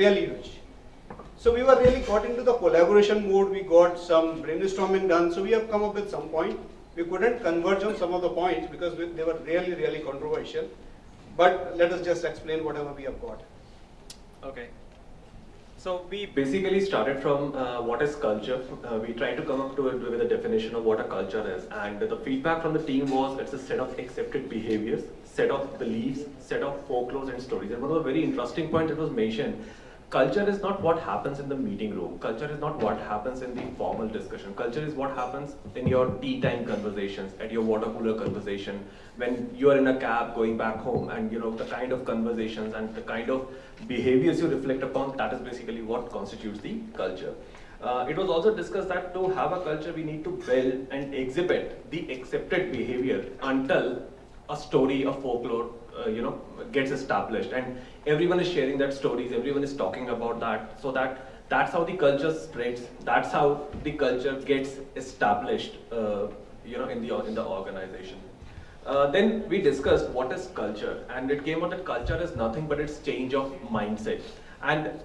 really rich. So we were really got into the collaboration mode, we got some brainstorming done, so we have come up with some point. We couldn't converge on some of the points because we, they were really, really controversial. But let us just explain whatever we have got. Okay. So we basically started from uh, what is culture. Uh, we tried to come up to it with a definition of what a culture is, and the feedback from the team was it's a set of accepted behaviors, set of beliefs, set of folklores and stories. And one of the very interesting points that was mentioned culture is not what happens in the meeting room. Culture is not what happens in the formal discussion. Culture is what happens in your tea time conversations, at your water cooler conversation, when you are in a cab going back home and you know the kind of conversations and the kind of behaviors you reflect upon, that is basically what constitutes the culture. Uh, it was also discussed that to have a culture, we need to build and exhibit the accepted behavior until a story, a folklore, uh, you know, gets established. And everyone is sharing that stories, everyone is talking about that, so that that's how the culture spreads, that's how the culture gets established, uh, you know, in the, in the organization. Uh, then we discussed what is culture, and it came out that culture is nothing but it's change of mindset. And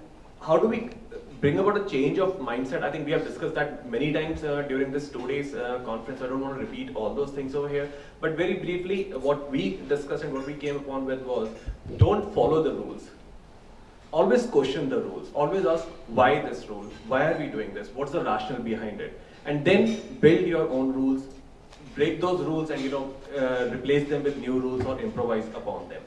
how do we bring about a change of mindset. I think we have discussed that many times uh, during this two days uh, conference. I don't want to repeat all those things over here. But very briefly, what we discussed and what we came upon with was don't follow the rules. Always question the rules. Always ask why this rule? Why are we doing this? What's the rationale behind it? And then build your own rules, break those rules and you know uh, replace them with new rules or improvise upon them.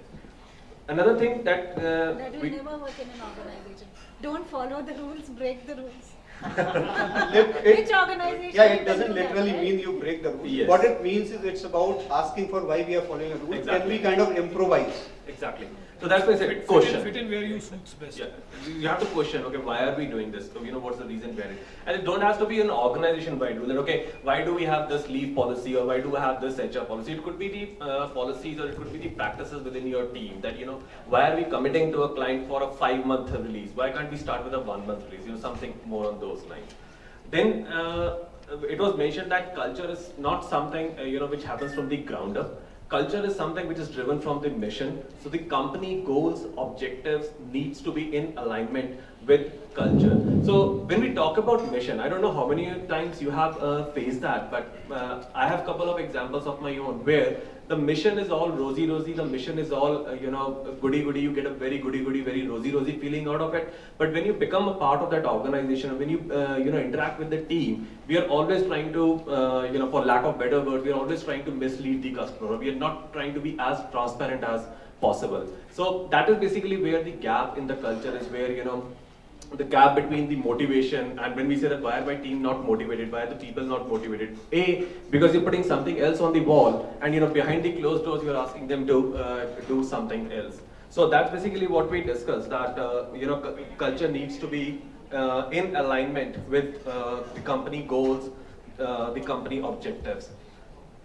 Another thing that uh, that will never work in an organization. Don't follow the rules, break the rules. it, Which organization? Yeah, it doesn't literally that, mean you break the rules. Yes. What it means is it's about asking for why we are following a rule. Exactly. Can we kind of improvise? Exactly. So that's why I said fit, question. Fit in where you suits best. Yeah. You have to question, okay, why are we doing this? So, you know, what's the reason behind it? And it don't have to be an organization-wide rule that, okay, why do we have this leave policy or why do we have this HR policy? It could be the uh, policies or it could be the practices within your team that, you know, why are we committing to a client for a five-month release? Why can't we start with a one-month release? You know, something more on those lines. Then uh, it was mentioned that culture is not something, uh, you know, which happens from the ground up culture is something which is driven from the mission. So the company goals, objectives needs to be in alignment with culture. So when we talk about mission, I don't know how many times you have uh, faced that, but uh, I have a couple of examples of my own where the mission is all rosy rosy, the mission is all, uh, you know, goody goody, you get a very goody goody, very rosy rosy feeling out of it. But when you become a part of that organization, when you, uh, you know, interact with the team, we are always trying to, uh, you know, for lack of better word, we are always trying to mislead the customer. We are not trying to be as transparent as possible. So that is basically where the gap in the culture is where, you know, the gap between the motivation and when we say that why are my team not motivated, why are the people not motivated? A, because you're putting something else on the wall and you know behind the closed doors you're asking them to uh, do something else. So that's basically what we discussed that uh, you know culture needs to be uh, in alignment with uh, the company goals, uh, the company objectives.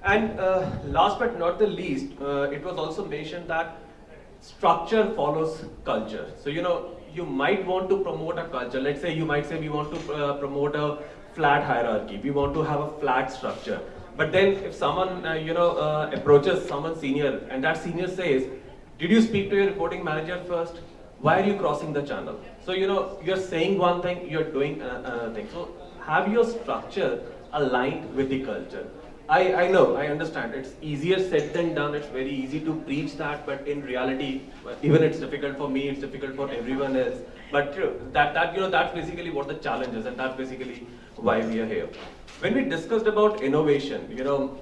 And uh, last but not the least, it was also mentioned that structure follows culture. So you know you might want to promote a culture. Let's say you might say we want to uh, promote a flat hierarchy. We want to have a flat structure. But then if someone, uh, you know, uh, approaches someone senior and that senior says, did you speak to your reporting manager first? Why are you crossing the channel? So, you know, you're saying one thing, you're doing another thing. So have your structure aligned with the culture. I, I know, I understand. It's easier said than done. It's very easy to preach that, but in reality, even it's difficult for me, it's difficult for everyone else. But that, that, you know, that's basically what the challenge is, and that's basically why we are here. When we discussed about innovation, you know,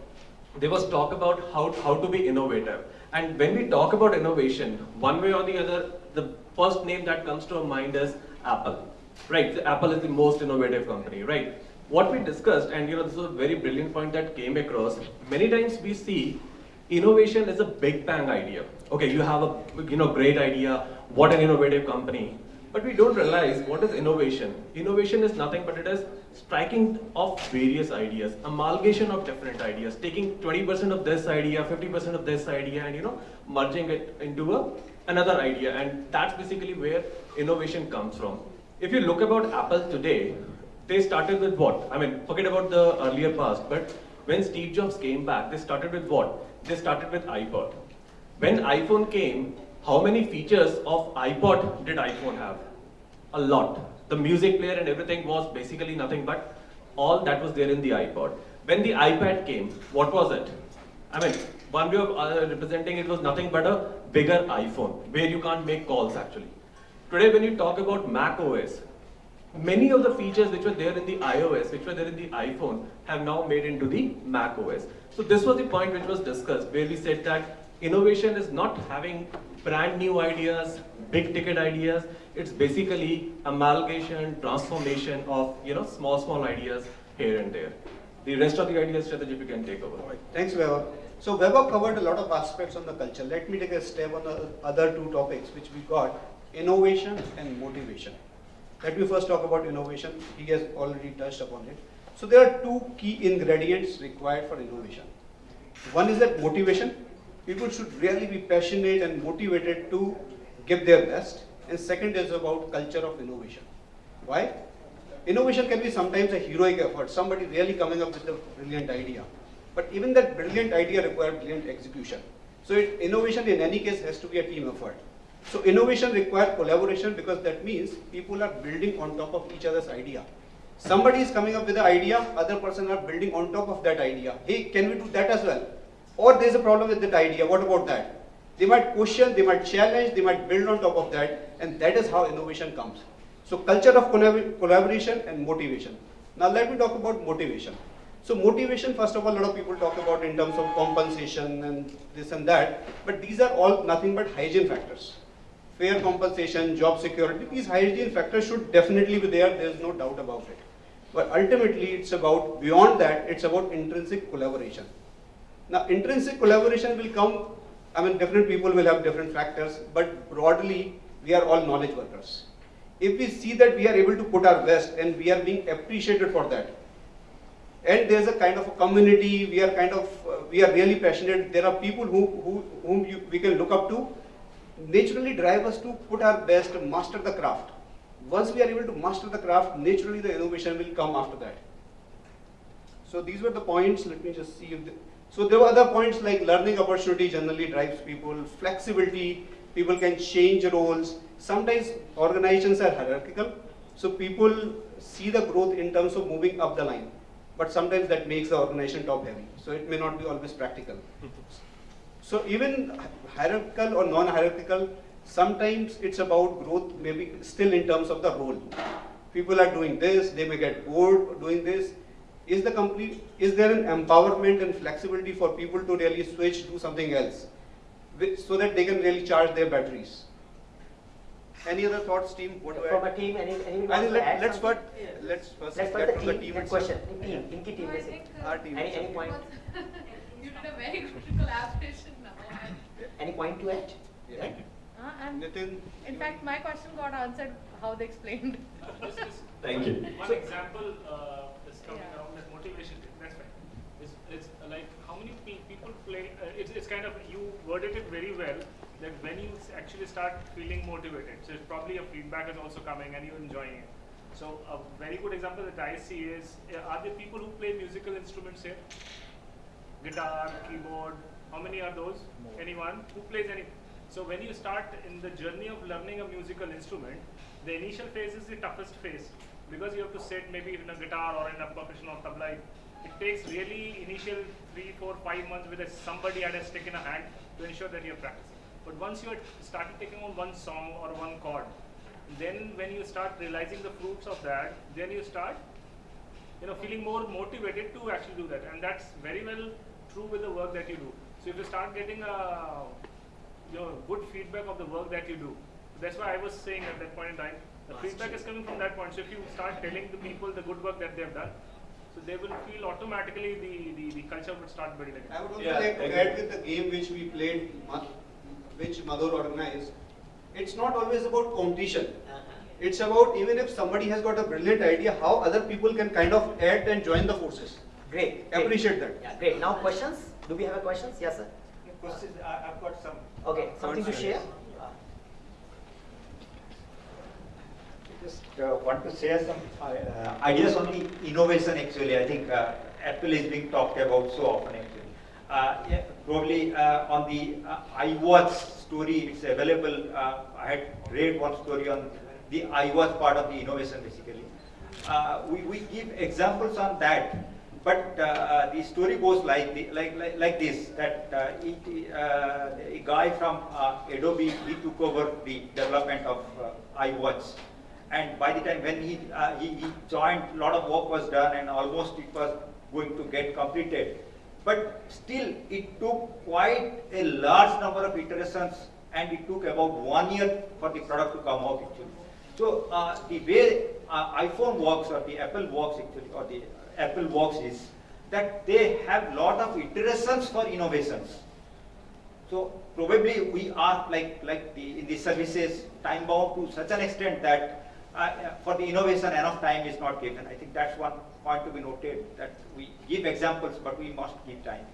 there was talk about how, how to be innovative. And when we talk about innovation, one way or the other, the first name that comes to our mind is Apple. Right, Apple is the most innovative company, right? What we discussed, and you know, this was a very brilliant point that came across, many times we see innovation is a big bang idea. Okay, you have a you know great idea, what an innovative company, but we don't realize what is innovation. Innovation is nothing but it is striking of various ideas, amalgamation of different ideas, taking 20% of this idea, 50% of this idea, and you know, merging it into a, another idea. And that's basically where innovation comes from. If you look about Apple today, they started with what? I mean, forget about the earlier past, but when Steve Jobs came back, they started with what? They started with iPod. When iPhone came, how many features of iPod did iPhone have? a lot. The music player and everything was basically nothing but all that was there in the iPod. When the iPad came, what was it? I mean, one way of uh, representing it was nothing but a bigger iPhone where you can't make calls actually. Today, when you talk about Mac OS, many of the features which were there in the iOS, which were there in the iPhone, have now made into the Mac OS. So this was the point which was discussed, where we said that innovation is not having brand new ideas, big ticket ideas. It's basically amalgamation, transformation of you know small small ideas here and there. The rest of the ideas, strategy, you can take over. Thanks, Vaibhav. So Vaibhav covered a lot of aspects on the culture. Let me take a step on the other two topics which we got, innovation and motivation. Let me first talk about innovation. He has already touched upon it. So there are two key ingredients required for innovation. One is that motivation. People should really be passionate and motivated to give their best. And second is about culture of innovation. Why? Innovation can be sometimes a heroic effort, somebody really coming up with a brilliant idea. But even that brilliant idea requires brilliant execution. So it, innovation in any case has to be a team effort. So innovation requires collaboration because that means people are building on top of each other's idea. Somebody is coming up with an idea, other person are building on top of that idea. Hey, can we do that as well? Or there's a problem with that idea, what about that? They might question, they might challenge, they might build on top of that, and that is how innovation comes. So culture of collab- collaboration and motivation. Now let me talk about motivation. So motivation, first of all, a lot of people talk about in terms of compensation and this and that, but these are all nothing but hygiene factors. Fair compensation, job security, these hygiene factors should definitely be there, there is no doubt about it. But ultimately, it's about, beyond that, it's about intrinsic collaboration. Now, intrinsic collaboration will come, I mean, different people will have different factors, but broadly, we are all knowledge workers. If we see that we are able to put our best and we are being appreciated for that, and there's a kind of a community, we are kind of, uh, we are really passionate, there are people who, who, whom you, we can look up to, naturally drive us to put our best, master the craft. Once we are able to master the craft, naturally the innovation will come after that. So these were the points, let me just see if, so there were other points like learning opportunity generally drives people, flexibility, people can change roles. Sometimes organizations are hierarchical, so people see the growth in terms of moving up the line. But sometimes that makes the organization top heavy, so it may not be always practical. So even hierarchical or non-hierarchical, sometimes it's about growth maybe still in terms of the role. People are doing this, they may get bored doing this. Is the company, is there an empowerment and flexibility for people to really switch to something else? Which- So that they can really charge their batteries? Any other thoughts, team? What do From a team, any, anyone I think to let, let's, something? first, let's first Let's get from the the team, team the itself. question, team, Inky team No, I think, uh, Our team Any, any point, you did a very good collaboration now. any point to add? Yeah. Uh, and Nitin? in fact, my question got answered how they explained. Just, just Thank you. One example uh, is coming Yeah. around that motivation. That's fine. It's, it's like how many pe- people play. Uh, it's, it's kind of you worded it very well. That when you actually start feeling motivated, so it's probably your feedback is also coming and you're enjoying it. So a very good example that I see is: uh, Are there people who play musical instruments here? Guitar, keyboard. How many are those? Anyone who plays any? So when you start in the journey of learning a musical instrument, the initial phase is the toughest phase because you have to sit maybe in a guitar or in a percussion or tabla. It takes really initial three, four, five months with a, somebody had a stick in a hand to ensure that you're practicing. But once you had started taking on one song or one chord, then when you start realizing the fruits of that, then you start you know, feeling more motivated to actually do that. And that's very well true with the work that you do. So if you start getting a you know, good feedback of the work that you do, that's why I was saying at that point in time, the feedback is coming from that point. So if you start telling the people the good work that they've done, so they will feel automatically the, the, the culture would start building. I would also Yeah, like to add with the game which we played, which Madhur organized. It's not always about competition. Uh-huh. It's about even if somebody has got a brilliant idea, how other people can kind of add and join the forces. Great. great. Appreciate that. Yeah, great. Now questions? Do we have a questions? Yes, sir. Questions, I- I've got some. Okay, something to share? Just uh, want to share some uh, uh, ideas on the innovation actually. I think uh, Apple is being talked about so often actually. Uh, yeah, probably uh, on the uh, iWatch story, it's available. Uh, I had read one story on the iWatch part of the innovation basically. Uh, we, we give examples on that, but uh, the story goes like, the, like, like, like this, that uh, it, uh, a guy from uh, Adobe, he took over the development of uh, iWatch. And by the time when he, uh, he, he joined, a lot of work was done and almost it was going to get completed. But still, it took quite a large number of iterations and it took about one year for the product to come out actually. So uh, the way uh, iPhone works or the Apple works actually, or the Apple works is that they have lot of iterations for innovations. So probably we are like, like the, in the services time bound to such an extent that uh, uh, for the innovation enough time is not given. I think that's one point to be noted that we give examples but we must give time.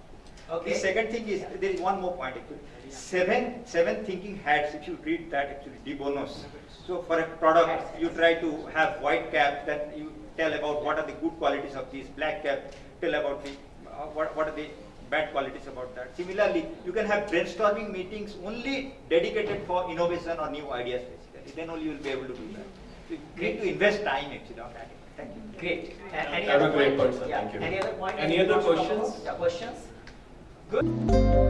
Okay. The second thing is, there is one more point actually. Seven, seven thinking hats, if you read that actually, de Bono's. So for a product, you try to have white cap, then you tell about what are the good qualities of this, black cap, tell about the, uh, what, what are the bad qualities about that. Similarly, you can have brainstorming meetings only dedicated for innovation or new ideas basically. Then only you will be able to do that. So you to invest time actually on that. Thank you. Great. A- Any Have a other great point? point. Yeah. Thank you. Any other point? Any Anything other wants to talk questions? Yeah, questions? Good.